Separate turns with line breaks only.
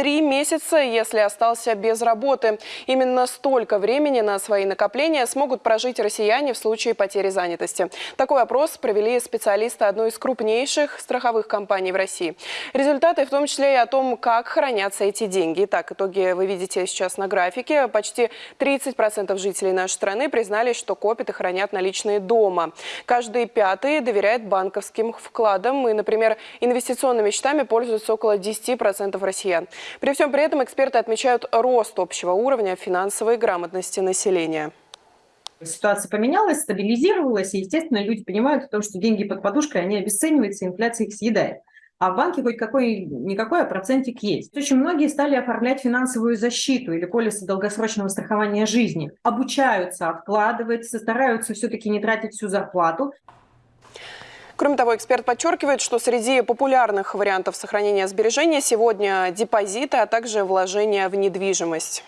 три месяца, если остался без работы. Именно столько времени на свои накопления смогут прожить россияне в случае потери занятости. Такой опрос провели специалисты одной из крупнейших страховых компаний в России. Результаты в том числе и о том, как хранятся эти деньги. Итак, итоги вы видите сейчас на графике. Почти 30% жителей нашей страны признались, что копят и хранят наличные дома. Каждый пятый доверяет банковским вкладам. И, например, инвестиционными счетами пользуются около 10% россиян. При всем при этом эксперты отмечают рост общего уровня финансовой грамотности населения.
Ситуация поменялась, стабилизировалась, и, естественно, люди понимают, что деньги под подушкой, они обесцениваются, инфляция их съедает. А в банке хоть какой-никакой, а процентик есть. Очень многие стали оформлять финансовую защиту или полисы долгосрочного страхования жизни. Обучаются откладывать, стараются все-таки не тратить всю зарплату.
Кроме того, эксперт подчеркивает, что среди популярных вариантов сохранения сбережения сегодня депозиты, а также вложения в недвижимость.